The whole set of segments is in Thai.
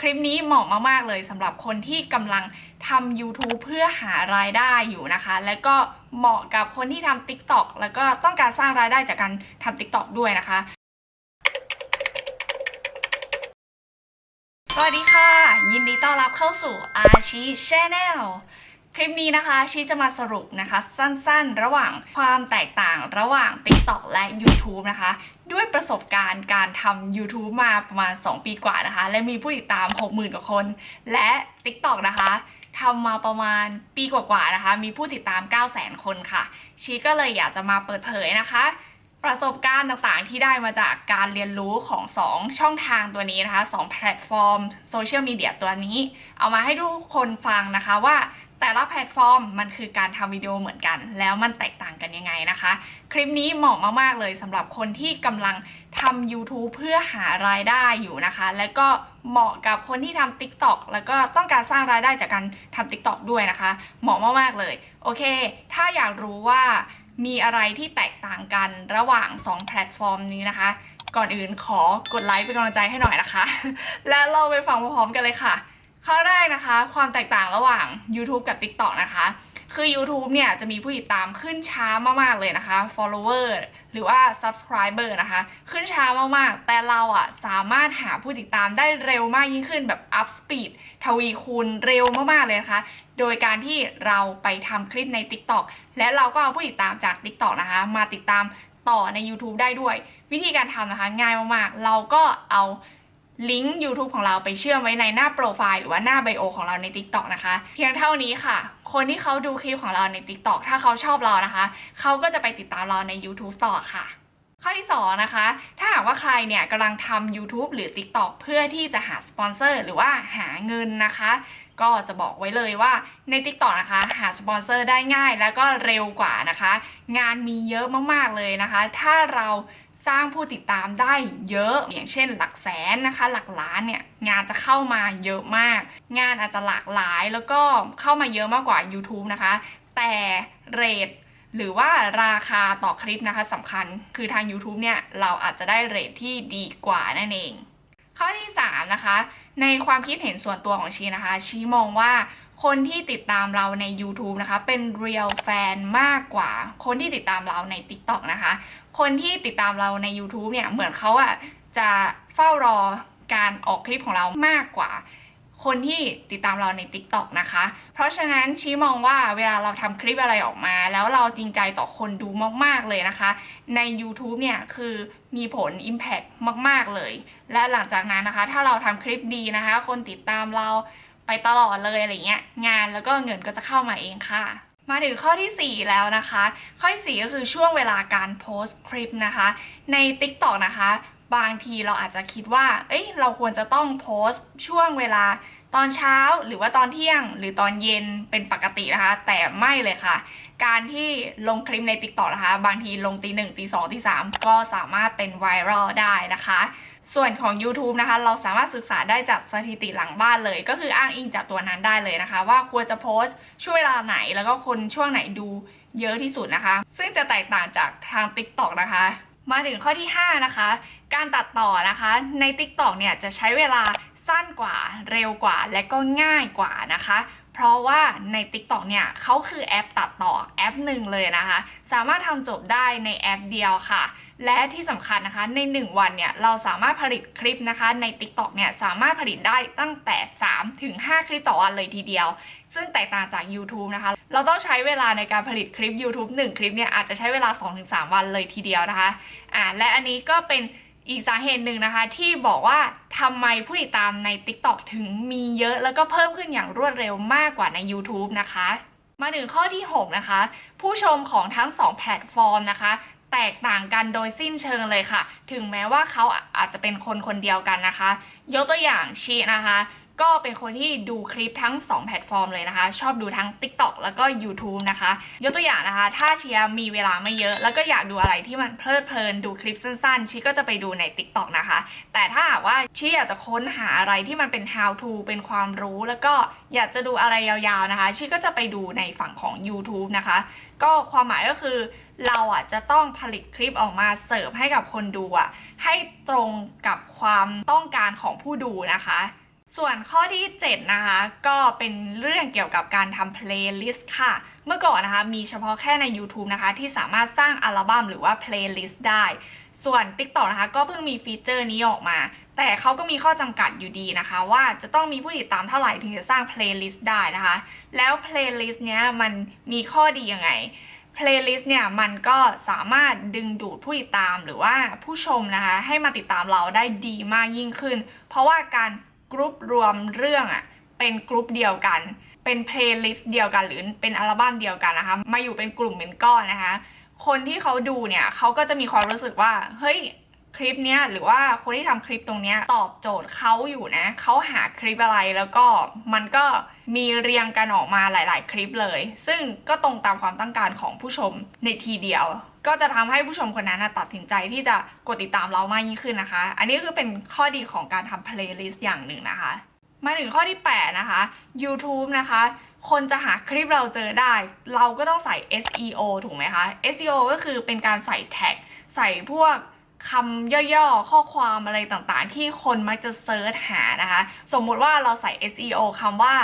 คลิปนี้เหมาะมากๆเลยสำหรับคนที่กำลังทำ YouTube เพื่อหารายได้อยู่นะคะ และก็เหมาะกับคนที่ทำ TikTok แล้วก็ต้องการสร้างรายได้จากการทำ TikTok ด้วยนะคะ สวัสดีค่ะ ยินดีต้อนรับเข้าสู่อาชีชแนลคลิปนี้นะคะชีจะมาสรุปนะคะสั้นๆ ระหว่างความแตกต่างระหว่าง TikTok และ YouTube นะคะ ด้วยประสบการณ์การทำ YouTube มาประมาณ 2 ปีกว่านะคะ และมีผู้ติดตาม 60,000 กว่าคน และ TikTok นะคะทำมาประมาณปีกว่าๆนะคะ มีผู้ติดตาม 900,000 คนค่ะ ชีก็เลยอยากจะมาเปิดเผยนะคะ ประสบการณ์ต่างๆที่ได้มาจากการเรียนรู้ของ 2 ช่องทางตัวนี้นะคะ 2 แพลตฟอร์มโซเชียลมีเดียตัวนี้ เอามาให้ทุกคนฟังนะคะว่า แต่ละแพลตฟอร์มมันคือการทำวิดีโอเหมือนกัน แล้วมันแตกต่างกันยังไงนะคะ คลิปนี้เหมาะมากๆเลยสำหรับคนที่กำลังทำ YouTube เพื่อหารายได้อยู่นะคะ และก็เหมาะกับคนที่ทำ TikTok แล้วก็ต้องการสร้างรายได้จากการทำ TikTok ด้วยนะคะ เหมาะมากๆเลย โอเค ถ้าอยากรู้ว่ามีอะไรที่แตกต่างกันระหว่าง 2 แพลตฟอร์มนี้นะคะ ก่อนอื่นขอกดไลค์เป็นกำลังใจให้หน่อยนะคะ และเราไปฟังพร้อมกันเลยค่ะ ข้อแรกนะคะ ความแตกต่างระหว่าง YouTube กับ TikTok นะคะ คือ YouTube เนี่ยจะมีผู้ติดตามขึ้นช้ามากๆเลยนะคะ follower หรือว่า subscriber นะคะ ขึ้นช้ามากๆ แต่เราอะสามารถหาผู้ติดตามได้เร็วมากยิ่งขึ้นแบบ up speed ทวีคูณเร็วมากๆเลยนะคะ โดยการที่เราไปทำคลิปใน TikTok และเราก็เอาผู้ติดตามจาก TikTok นะคะ มาติดตามต่อใน YouTube ได้ด้วย วิธีการทำนะคะง่ายมากๆ เราก็เอา ลิงก์ YouTube ของเราไปเชื่อมไว้ในหน้าโปรไฟล์หรือว่าหน้า bio ของเราใน TikTok นะคะ เพียงเท่านี้ค่ะ คนที่เขาดูคลิปของเราใน TikTok ถ้าเขาชอบเรานะคะ เขาก็จะไปติดตามเราใน YouTube ต่อค่ะ ข้อที่ 2 นะคะ ถ้าหากว่าใครเนี่ยกำลังทำ YouTube หรือ TikTok เพื่อที่จะหาสปอนเซอร์หรือว่าหาเงินนะคะ ก็จะบอกไว้เลยว่าใน TikTok นะคะ หาสปอนเซอร์ได้ง่ายแล้วก็เร็วกว่านะคะ งานมีเยอะมากๆเลยนะคะ ถ้าเรา สร้างผู้ติดตามได้เยอะ อย่างเช่น หลักแสนนะคะ หลักล้านเนี่ยงานจะเข้ามาเยอะมาก งานอาจจะหลากหลายแล้วก็เข้ามาเยอะมากกว่า YouTube นะคะ แต่เรทหรือว่าราคาต่อคลิปนะคะสำคัญคือทาง YouTube เนี่ย เราอาจจะได้เรทที่ดีกว่านั่นเอง ข้อที่ 3 นะคะ ในความคิดเห็นส่วนตัวของชีนะคะ ชีมองว่า คนที่ติดตามเราใน YouTube นะคะ เป็น real fan มากกว่า คนที่ติดตามเราใน TikTok นะคะ คนที่ติดตามเราใน YouTube เนี่ย เหมือนเขาอะจะเฝ้ารอการออกคลิปของเรามากกว่า คนที่ติดตามเราใน TikTok นะคะ เพราะฉะนั้นชี้มองว่าเวลาเราทำคลิปอะไรออกมา แล้วเราจริงใจต่อคนดูมากๆเลยนะคะ ใน YouTube เนี่ยคือมีผล Impact มาก ๆเลย และหลังจากนั้นนะคะ ถ้าเราทำคลิปดีนะคะ คนติดตามเรา ไปตลอดเลยอะไรเงี้ยงานแล้วก็เงินก็จะเข้ามาเองค่ะ มาถึงข้อที่ 4 แล้วนะคะ ข้อที่4ก็คือช่วงเวลาการโพสต์คลิปนะคะ ใน TikTok นะคะ บางทีเราอาจจะคิดว่า เอ้ยเราควรจะต้องโพสต์ช่วงเวลาตอนเช้าหรือว่าตอนเที่ยงหรือตอนเย็นเป็นปกตินะคะ แต่ไม่เลยค่ะ การที่ลงคลิปใน TikTok นะคะ บางทีลงตีหนึ่งตีสองตีสามก็สามารถเป็นไวรัลได้นะคะ ส่วนของ YouTube นะคะ เราสามารถศึกษาได้จากสถิติหลังบ้านเลย ก็คืออ้างอิงจากตัวนั้นได้เลยนะคะ ว่าควรจะโพสต์ช่วงเวลาไหน แล้วก็คนช่วงไหนดูเยอะที่สุดนะคะ ซึ่งจะแตกต่างจากทาง TikTok นะคะ มาถึงข้อที่ 5 นะคะ การตัดต่อนะคะใน TikTok เนี่ยจะใช้เวลาสั้นกว่าเร็วกว่า และก็ง่ายกว่านะคะ เพราะว่าใน TikTok เนี่ยเขาคือแอปตัดต่อแอปหนึ่งเลยนะคะ สามารถทำจบได้ในแอปเดียวค่ะ และที่สำคัญนะคะใน 1 วันเนี่ยเราสามารถผลิตคลิปนะคะใน TikTok เนี่ยสามารถผลิตได้ตั้งแต่ 3 ถึง 5 คลิปต่อวันเลยทีเดียว ซึ่งแตกต่างจาก YouTube นะคะ เราต้องใช้เวลาในการผลิตคลิป YouTube 1 คลิปเนี่ยอาจจะใช้เวลา 2-3 วันเลยทีเดียวนะคะอ่าและอันนี้ก็เป็นอีกสาเหตุหนึ่งนะคะที่บอกว่าทำไมผู้ติดตามใน TikTok ถึงมีเยอะแล้วก็เพิ่มขึ้นอย่างรวดเร็วมากกว่าใน YouTube นะคะ มาถึงข้อที่ 6 นะคะ ผู้ชมของทั้ง 2 แพลตฟอร์มนะคะ แตกต่างกันโดยสิ้นเชิงเลยค่ะ ถึงแม้ว่าเขาอาจจะเป็นคนคนเดียวกันนะคะ ยกตัวอย่างชีนะคะ ก็เป็นคนที่ดูคลิปทั้ง 2 แพลตฟอร์มเลยนะคะ ชอบดูทั้ง TikTok แล้วก็ YouTube นะคะ ยกตัวอย่างนะคะ ถ้าเชียร์มีเวลาไม่เยอะ แล้วก็อยากดูอะไรที่มันเพลิดเพลินดูคลิปสั้นๆ ชีก็จะไปดูใน TikTok นะคะ แต่ถ้าหากว่าชีอยากจะค้นหาอะไรที่มันเป็น how to เป็นความรู้แล้วก็อยากจะดูอะไรยาวๆนะคะ ชีก็จะไปดูในฝั่งของ YouTube นะคะ ก็ความหมายก็คือเราอะจะต้องผลิตคลิปออกมาเสิร์ฟให้กับคนดูอะให้ตรงกับความต้องการของผู้ดูนะคะ ส่วนข้อที่ 7 นะคะ ก็เป็นเรื่องเกี่ยวกับการทำเพลย์ลิสต์ค่ะ เมื่อก่อนนะคะมีเฉพาะแค่ใน YouTube นะคะ ที่สามารถสร้างอัลบั้มหรือว่าเพลย์ลิสต์ได้ ส่วน TikTok นะคะ ก็เพิ่งมีฟีเจอร์นี้ออกมา แต่เขาก็มีข้อจำกัดอยู่ดีนะคะ ว่าจะต้องมีผู้ติดตามเท่าไหร่ถึงจะสร้างเพลย์ลิสต์ได้นะคะ แล้วเพลย์ลิสต์เนี้ยมันมีข้อดียังไงเพลย์ลิสต์เนี่ยมันก็สามารถดึงดูดผู้ติดตามหรือว่าผู้ชมนะคะ ให้มาติดตามเราได้ดีมากยิ่งขึ้น เพราะว่าการ กรุ๊ปรวมเรื่องอะเป็นกรุ๊ปเดียวกัน เป็นเพลย์ลิสต์เดียวกันหรือเป็นอัลบั้มเดียวกันนะคะ มาอยู่เป็นกลุ่มเป็นก้อนนะคะ คนที่เขาดูเนี่ยเขาก็จะมีความรู้สึกว่า เฮ้ย คลิปเนี้ยหรือว่าคนที่ทำคลิปตรงเนี้ยตอบโจทย์เขาอยู่นะเขาหาคลิปอะไรแล้วก็มันก็มีเรียงกันออกมาหลาย ๆ คลิปเลย ซึ่งก็ตรงตามความต้องการของผู้ชมในทีเดียว ก็จะทำให้ผู้ชมคนนั้นนะตัดสินใจที่จะกดติดตามเรามากยิ่งขึ้นนะคะ อันนี้ก็คือเป็นข้อดีของการทำเพลย์ลิสต์อย่างหนึ่งนะคะ มาถึงข้อที่ 8 นะคะ YouTube นะคะคนจะหาคลิปเราเจอได้ เราก็ต้องใส่ SEO ถูกไหมคะ SEO ก็คือเป็นการใส่แท็ก ใส่พวก คำย่อๆ ข้อความอะไรต่างๆ ที่คนมักจะ search หานะคะ สมมุติว่าเราใส่ SEO คำว่า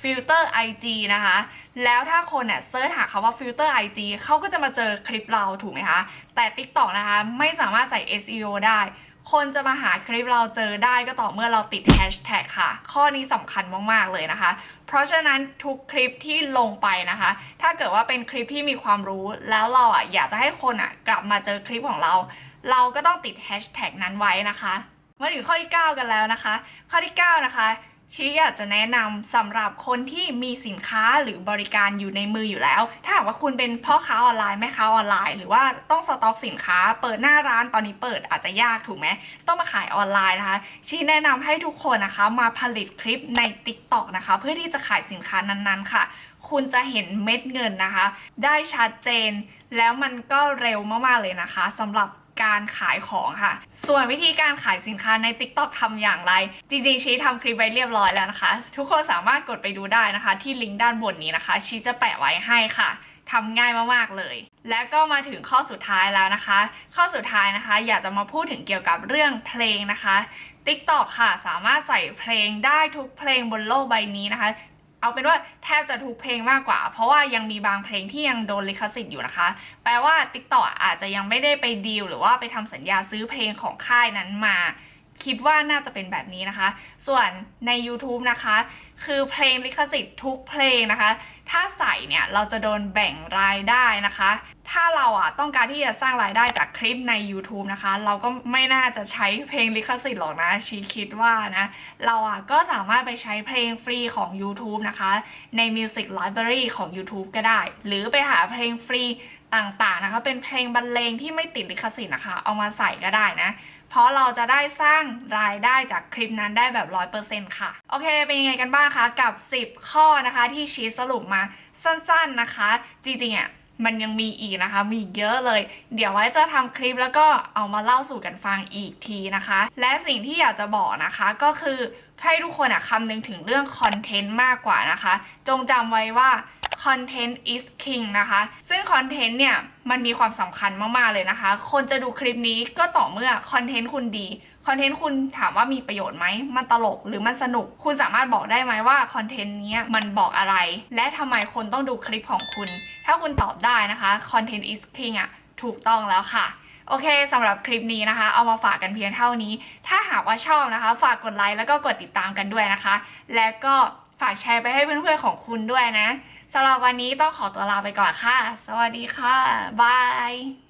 filter IG นะคะ แล้วถ้าคนเนี่ยเซิร์ชหาคำว่า filter IG เขาก็จะมาเจอคลิปเราถูกไหมคะ แต่ TikTok นะคะไม่สามารถใส่ SEO ได้ คนจะมาหาคลิปเราเจอได้ก็ต่อเมื่อเราติดแฮชแท็กค่ะ ข้อนี้สำคัญมาก ๆ เลยนะคะ เพราะฉะนั้นทุกคลิปที่ลงไปนะคะ ถ้าเกิดว่าเป็นคลิปที่มีความรู้แล้วเราอะอยากจะให้คนอะกลับมาเจอคลิปของเรา เราก็ต้องติดแฮชแท็กนั้นไว้นะคะมาถึงข้อที่ 9 กันแล้วนะคะ ข้อที่ 9 นะคะชี้อยากจะแนะนำสำหรับคนที่มีสินค้าหรือบริการอยู่ในมืออยู่แล้ว ถ้าหากว่าคุณเป็นพ่อค้าออนไลน์แม่ค้าออนไลน์ หรือว่าต้องสต็อกสินค้า เปิดหน้าร้านตอนนี้เปิดอาจจะยากถูกไหมต้องมาขายออนไลน์นะคะ ชี้แนะนำให้ทุกคนนะคะ มาผลิตคลิปใน TikTok นะคะ เพื่อที่จะขายสินค้านั้นๆค่ะ คุณจะเห็นเม็ดเงินนะคะ ได้ชัดเจน แล้วมันก็เร็วมากๆเลยนะคะสำหรับ การขายของค่ะ ส่วนวิธีการขายสินค้าใน TikTok ทำอย่างไร จริงๆ ชี้ทำคลิปไว้เรียบร้อยแล้วนะคะ ทุกคนสามารถกดไปดูได้นะคะ ที่ลิงก์ด้านบนนี้นะคะ ชี้จะแปะไว้ให้ค่ะทำง่ายมากๆเลย และก็มาถึงข้อสุดท้ายแล้วนะคะ ข้อสุดท้ายนะคะ อยากจะมาพูดถึงเกี่ยวกับเรื่องเพลงนะคะ TikTok ค่ะ สามารถใส่เพลงได้ทุกเพลงบนโลกใบนี้นะคะ เอาเป็นว่าแทบจะทุกเพลงมากกว่า เพราะว่ายังมีบางเพลงที่ยังโดนลิขสิทธิ์อยู่นะคะ แปลว่า TikTok อาจจะยังไม่ได้ไปดีลหรือว่าไปทำสัญญาซื้อเพลงของค่ายนั้นมา คิดว่าน่าจะเป็นแบบนี้นะคะ ส่วนใน YouTube นะคะ คือเพลงลิขสิทธิ์ทุกเพลงนะคะ ถ้าใส่เนี่ยเราจะโดนแบ่งรายได้นะคะ ถ้าเราอะต้องการที่จะสร้างรายได้จากคลิปใน YouTube นะคะ เราก็ไม่น่าจะใช้เพลงลิขสิทธิ์หรอกนะชีคิดว่านะ เราอะก็สามารถไปใช้เพลงฟรีของ YouTube นะคะ ใน Music Library ของ YouTube ก็ได้ หรือไปหาเพลงฟรีต่างๆนะคะ เป็นเพลงบรรเลงที่ไม่ติดลิขสิทธิ์นะคะ เอามาใส่ก็ได้นะ เพราะเราจะได้สร้างรายได้จากคลิปนั้นได้แบบ 100%ค่ะ โอเคเป็นยังไงกันบ้างคะกับ 10 ข้อนะคะที่ชีสสรุปมาสั้นๆนะคะ จริงๆอะมันยังมีอีกนะคะ มีเยอะเลย เดี๋ยวไว้จะทำคลิปแล้วก็เอามาเล่าสู่กันฟังอีกทีนะคะ และสิ่งที่อยากจะบอกนะคะก็คือให้ทุกคนอะคำนึงถึงเรื่องคอนเทนต์มากกว่านะคะ จงจำไว้ว่า content is king นะคะ ซึ่งคอนเทนต์เนี่ยมันมีความสำคัญมาก ๆ เลยนะคะ คนจะดูคลิปนี้ก็ต่อเมื่อคอนเทนต์คุณดีคอนเทนต์คุณถามว่ามีประโยชน์ไหม มันตลกหรือมันสนุก คุณสามารถบอกได้ไหมว่าคอนเทนต์นี้มันบอกอะไร และทำไมคนต้องดูคลิปของคุณ ถ้าคุณตอบได้นะคะ content is king อะถูกต้องแล้วค่ะ โอเคสำหรับคลิปนี้นะคะ เอามาฝากกันเพียงเท่านี้ ถ้าหากว่าชอบนะคะ ฝากกดไลค์แล้วก็กดติดตามกันด้วยนะคะ และก็ฝากแชร์ไปให้เพื่อนๆของคุณด้วยนะ สำหรับวันนี้ต้องขอตัวลาไปก่อนค่ะ สวัสดีค่ะ บาย